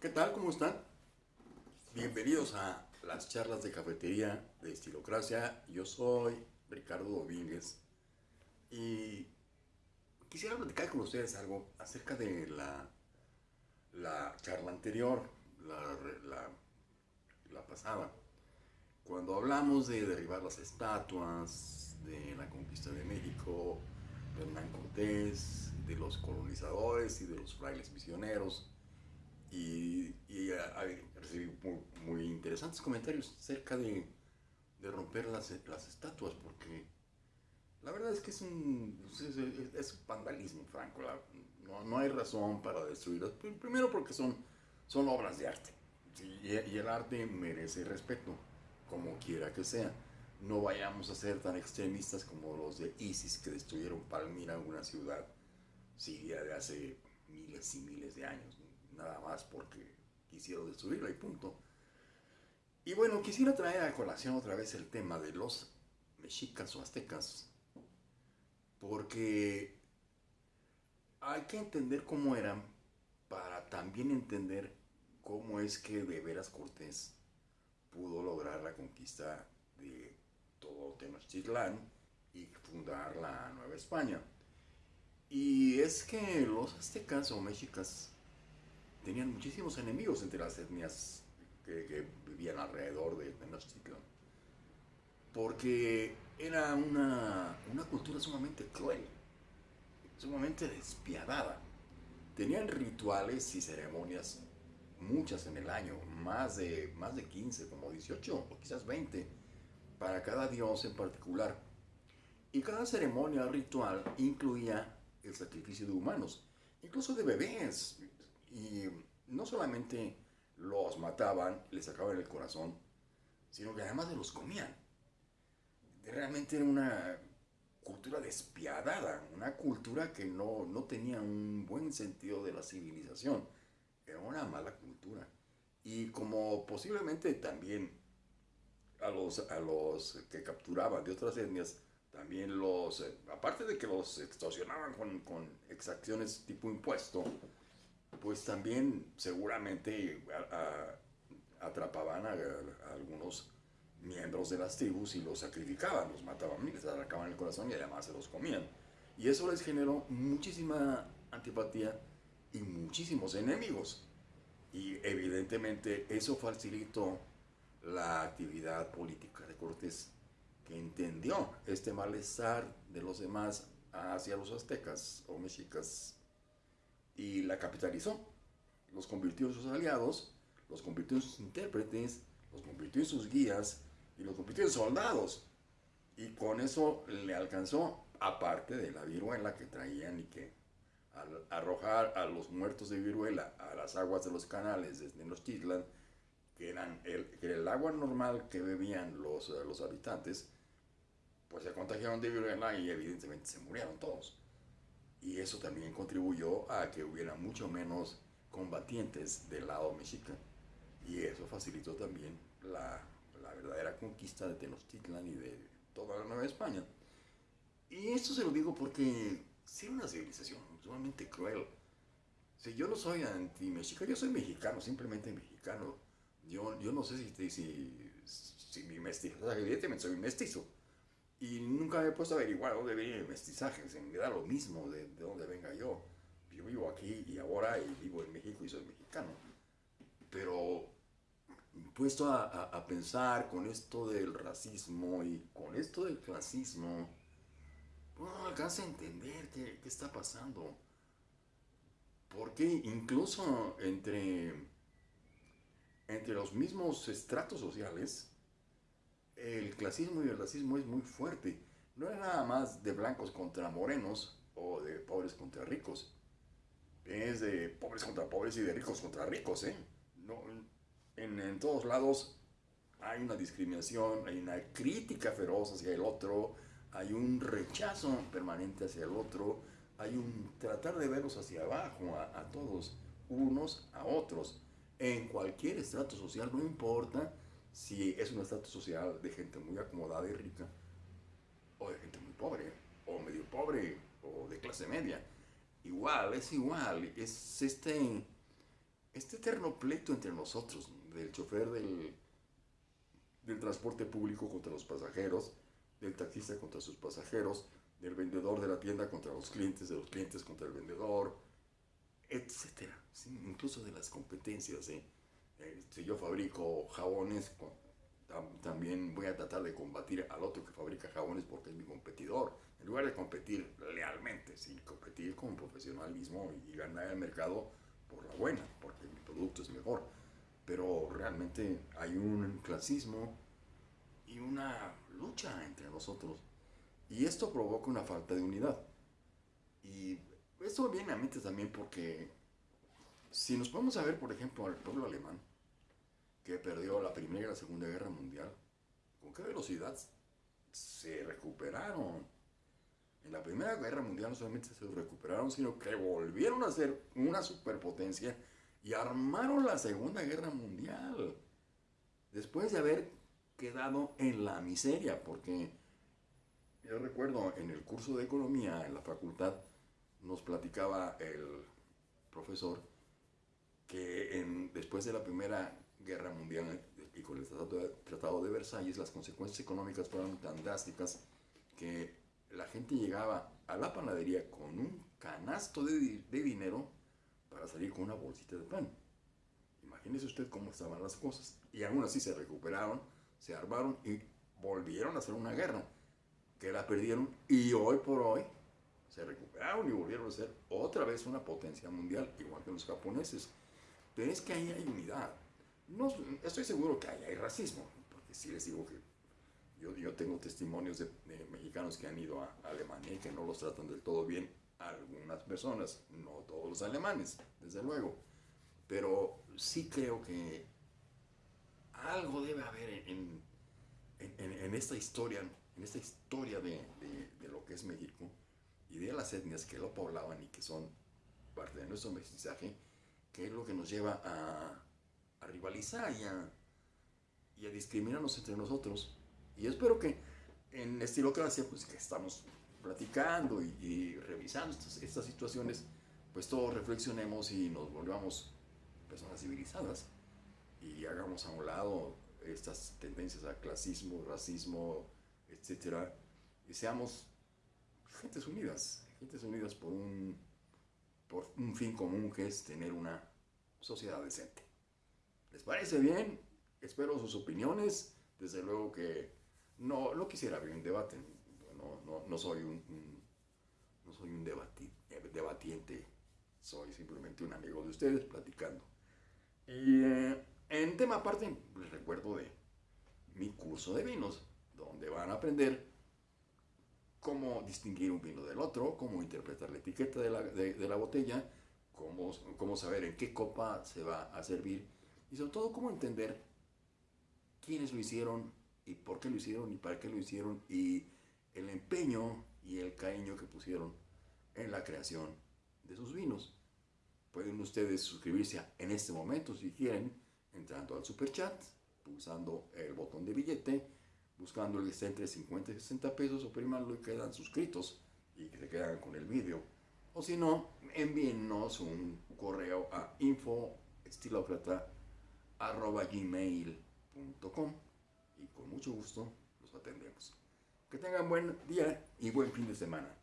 ¿Qué tal? ¿Cómo están? Bienvenidos a las charlas de cafetería de Estilocracia. Yo soy Ricardo Domínguez y quisiera platicar con ustedes algo acerca de la, la charla anterior, la, la, la pasada, cuando hablamos de derribar las estatuas, de la conquista de México, de Hernán Cortés, de los colonizadores y de los frailes misioneros y, y recibí muy, interesantes comentarios acerca de, de romper las, las, estatuas, porque la verdad es que es un, es, vandalismo, franco. no, no, hay razón para destruirlas. Primero porque son, son obras de arte. y, y el arte merece respeto, como quiera que sea. No vayamos a ser tan extremistas como los de ISIS que destruyeron Palmira, una ciudad siria de hace miles y miles de años nada más porque quisieron destruirla y punto. Y bueno, quisiera traer a colación otra vez el tema de los mexicas o aztecas, porque hay que entender cómo eran para también entender cómo es que de veras Cortés pudo lograr la conquista de todo Tenochtitlán y fundar la Nueva España. Y es que los aztecas o mexicas tenían muchísimos enemigos entre las etnias que, vivían alrededor de Tenochtitlan. Porque era una, una cultura sumamente cruel, sumamente despiadada. Tenían rituales y ceremonias, muchas en el año, más de, más de 15, como 18 o quizás 20, para cada dios en particular. Y cada ceremonia ritual incluía el sacrificio de humanos, incluso de bebés, y no solamente los mataban, les sacaban el corazón, sino que además se los comían. Realmente era una cultura despiadada, una cultura que no, no tenía un buen sentido de la civilización. Era una mala cultura. Y como posiblemente también a los, a los que capturaban de otras etnias, también los, eh, aparte de que los extorsionaban con, con exacciones tipo impuesto, pues también seguramente atrapaban a, algunos miembros de las tribus y los sacrificaban, los mataban les arrancaban el corazón y además se los comían. Y eso les generó muchísima antipatía y muchísimos enemigos. Y evidentemente eso facilitó la actividad política de Cortés, que entendió este malestar de los demás hacia los aztecas o mexicas y la capitalizó. Los convirtió en sus aliados, los convirtió en sus intérpretes, los convirtió en sus guías y los convirtió en soldados. Y con eso le alcanzó, aparte de la viruela que traían y que al arrojar a los muertos de viruela a las aguas de los canales desde los Titlan, que, eran el, que era el agua normal que bebían los, los habitantes, pues se contagiaron de viruela y evidentemente se murieron todos. Y eso también contribuyó a que hubiera mucho menos combatientes del lado mexicano. Y eso facilitó también la, la verdadera conquista de Tenochtitlan y de toda la Nueva España. Y esto se lo digo porque era una civilización sumamente cruel. Si yo no soy anti-mexica, yo soy mexicano, simplemente mexicano. Yo, yo no sé si, si, si mi mestizo, evidentemente soy mestizo y nunca me he puesto a averiguar dónde viene el mestizaje, se me da lo mismo de, de dónde venga yo. Yo vivo aquí y ahora y vivo en México y soy mexicano. Pero puesto a, a, pensar con esto del racismo y con esto del clasismo, no alcanza a entender qué, qué está pasando. Porque incluso entre, entre los mismos estratos sociales, el clasismo y el racismo es muy fuerte. No es nada más de blancos contra morenos o de pobres contra ricos. Es de pobres contra pobres y de ricos contra ricos, ¿eh? No, en, todos lados hay una discriminación, hay una crítica feroz hacia el otro, hay un rechazo permanente hacia el otro, hay un tratar de verlos hacia abajo a todos, unos a otros. En cualquier estrato social, no importa si es un estatus social de gente muy acomodada y rica, o de gente muy pobre, o medio pobre, o de clase media. Igual, es igual, es este, este eterno pleito entre nosotros, del chofer del, del transporte público contra los pasajeros, del taxista contra sus pasajeros, del vendedor de la tienda contra los clientes, de los clientes contra el vendedor, etcétera. incluso de las competencias. ¿eh? Si yo fabrico jabones, también voy a tratar de combatir al otro que fabrica jabones porque es mi competidor. En lugar de competir lealmente, sí, competir con profesionalismo y ganar el mercado por la buena, porque mi producto es mejor. Pero realmente hay un clasismo y una lucha entre nosotros. Y esto provoca una falta de unidad. Y esto viene a mente también porque si nos podemos a ver, por ejemplo, al pueblo alemán, que perdió la Primera y la Segunda Guerra Mundial, ¿con qué velocidad se recuperaron? En la Primera Guerra Mundial no solamente se recuperaron, sino que volvieron a ser una superpotencia y armaron la Segunda Guerra Mundial. Después de haber quedado en la miseria, porque yo recuerdo en el curso de economía en la facultad nos platicaba el profesor que después de la Primera Guerra Mundial y con el tratado de, Versalles las consecuencias económicas fueron tan drásticas que la gente llegaba a la panadería con un canasto de, de dinero para salir con una bolsita de pan. Imagínese usted cómo estaban las cosas. Y aún así se recuperaron, se armaron y volvieron a hacer una guerra, que la perdieron y hoy por hoy se recuperaron y volvieron a ser otra vez una potencia mundial, igual que los japoneses. Pero es que ahí hay unidad. No, estoy seguro que hay racismo, porque si les digo que yo, yo tengo testimonios de, mexicanos que han ido a Alemania y que no los tratan del todo bien algunas personas, no todos los alemanes, desde luego. Pero sí creo que algo debe haber en, en, esta historia, en esta historia de, de, lo que es México y de las etnias que lo poblaban y que son parte de nuestro mestizaje, que es lo que nos lleva a, a rivalizar y a, discriminarnos entre nosotros. Y espero que en Estilocracia, pues que estamos platicando y, revisando estas, estas, situaciones, pues todos reflexionemos y nos volvamos personas civilizadas y hagamos a un lado estas tendencias a clasismo, racismo, etcétera, y seamos gentes unidas, gentes unidas por un, por un fin común que es tener una sociedad decente. ¿Les parece bien? Espero sus opiniones. Desde luego que no, no quisiera abrir un debate, no, no, soy un, no soy un eh, debatiente, soy simplemente un amigo de ustedes platicando. Y eh, en tema aparte, les recuerdo de mi curso de vinos, donde van a aprender cómo distinguir un vino del otro, cómo interpretar la etiqueta de la, de, la botella, cómo, cómo saber en qué copa se va a servir y sobre todo cómo entender quiénes lo hicieron y por qué lo hicieron y para qué lo hicieron y el empeño y el cariño que pusieron en la creación de sus vinos. Pueden ustedes suscribirse en este momento si quieren, entrando al super chat, pulsando el botón de billete, buscando el que está entre 50 y 60 pesos, oprimanlo y quedan suscritos y que se quedan con el vídeo. O si no, envíennos un correo a info.estilocrata.gmail.com y con mucho gusto los atendemos. Que tengan buen día y buen fin de semana.